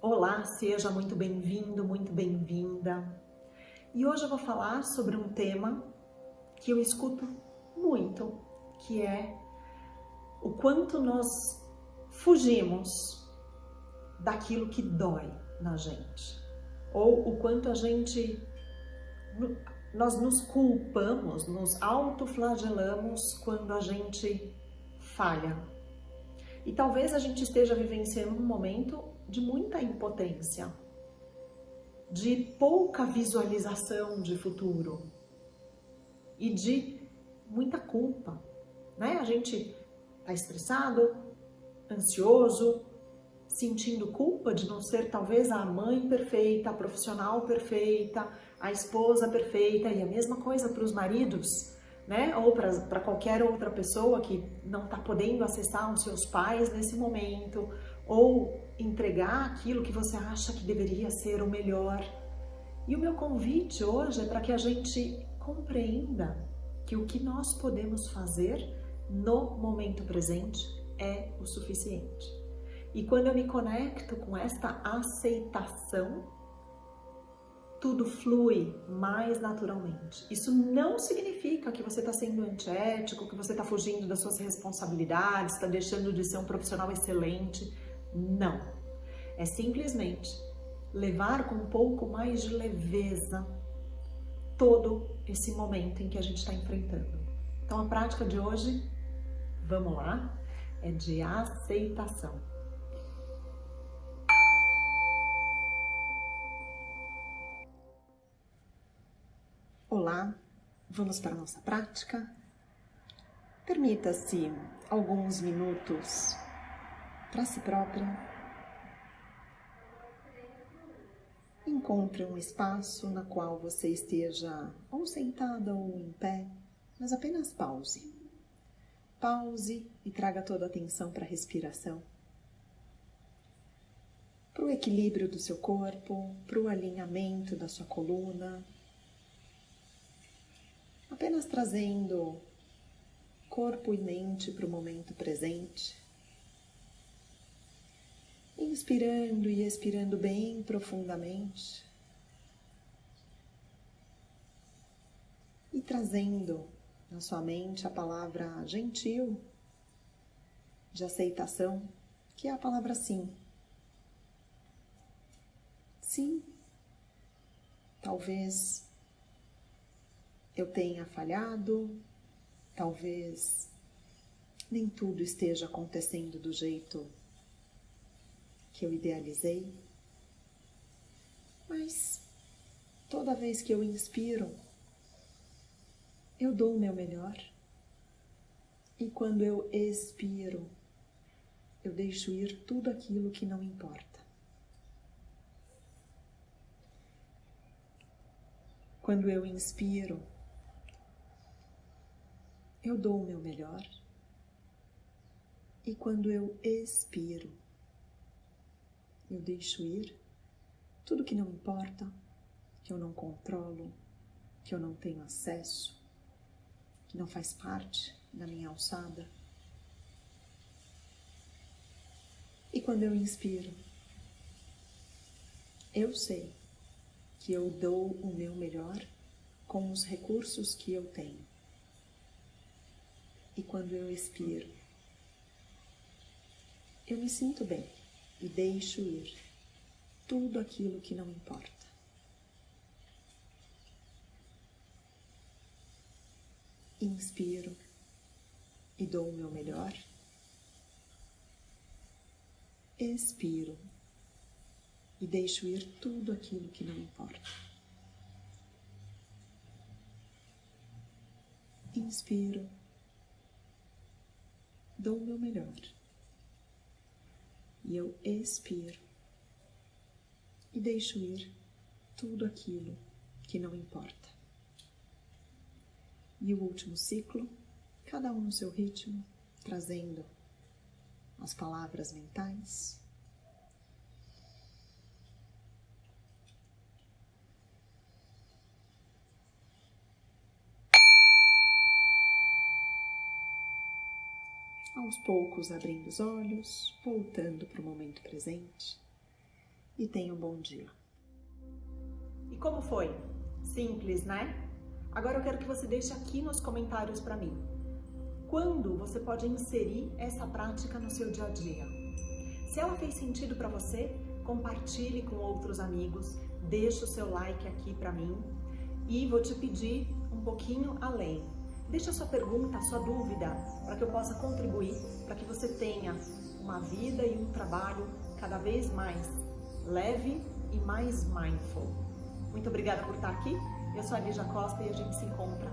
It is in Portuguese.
Olá, seja muito bem-vindo, muito bem-vinda. E hoje eu vou falar sobre um tema que eu escuto muito, que é o quanto nós fugimos daquilo que dói na gente, ou o quanto a gente nós nos culpamos, nos autoflagelamos quando a gente falha. E talvez a gente esteja vivenciando um momento de muita impotência, de pouca visualização de futuro e de muita culpa, né? A gente tá estressado, ansioso, sentindo culpa de não ser talvez a mãe perfeita, a profissional perfeita, a esposa perfeita e a mesma coisa para os maridos, né? Ou para qualquer outra pessoa que não está podendo acessar os seus pais nesse momento, ou entregar aquilo que você acha que deveria ser o melhor. E o meu convite hoje é para que a gente compreenda que o que nós podemos fazer no momento presente é o suficiente. E quando eu me conecto com esta aceitação, tudo flui mais naturalmente. Isso não significa que você está sendo antiético, que você está fugindo das suas responsabilidades, está deixando de ser um profissional excelente. Não. É simplesmente levar com um pouco mais de leveza todo esse momento em que a gente está enfrentando. Então a prática de hoje, vamos lá, é de aceitação. Olá, vamos para a nossa prática? Permita-se alguns minutos para si própria. Encontre um espaço na qual você esteja ou sentada ou em pé, mas apenas pause. Pause e traga toda a atenção para a respiração, para o equilíbrio do seu corpo, para o alinhamento da sua coluna, apenas trazendo corpo e mente para o momento presente. Inspirando e expirando bem profundamente. E trazendo na sua mente a palavra gentil de aceitação, que é a palavra sim. Sim, talvez eu tenha falhado, talvez nem tudo esteja acontecendo do jeito que eu idealizei, mas toda vez que eu inspiro, eu dou o meu melhor. E quando eu expiro, eu deixo ir tudo aquilo que não importa. Quando eu inspiro, eu dou o meu melhor. E quando eu expiro, eu deixo ir tudo que não importa, que eu não controlo, que eu não tenho acesso, que não faz parte da minha alçada. E quando eu inspiro, eu sei que eu dou o meu melhor com os recursos que eu tenho. E quando eu expiro, eu me sinto bem e deixo ir tudo aquilo que não importa. Inspiro e dou o meu melhor. Expiro e deixo ir tudo aquilo que não importa. Inspiro dou o meu melhor. E eu expiro e deixo ir tudo aquilo que não importa. E o último ciclo, cada um no seu ritmo, trazendo as palavras mentais aos poucos abrindo os olhos, voltando para o momento presente e tenha um bom dia. E como foi? Simples, né? Agora eu quero que você deixe aqui nos comentários para mim. Quando você pode inserir essa prática no seu dia a dia? Se ela fez sentido para você, compartilhe com outros amigos, deixe o seu like aqui para mim e vou te pedir um pouquinho além. Deixa a sua pergunta, a sua dúvida, para que eu possa contribuir, para que você tenha uma vida e um trabalho cada vez mais leve e mais mindful. Muito obrigada por estar aqui. Eu sou a Lígia Costa e a gente se encontra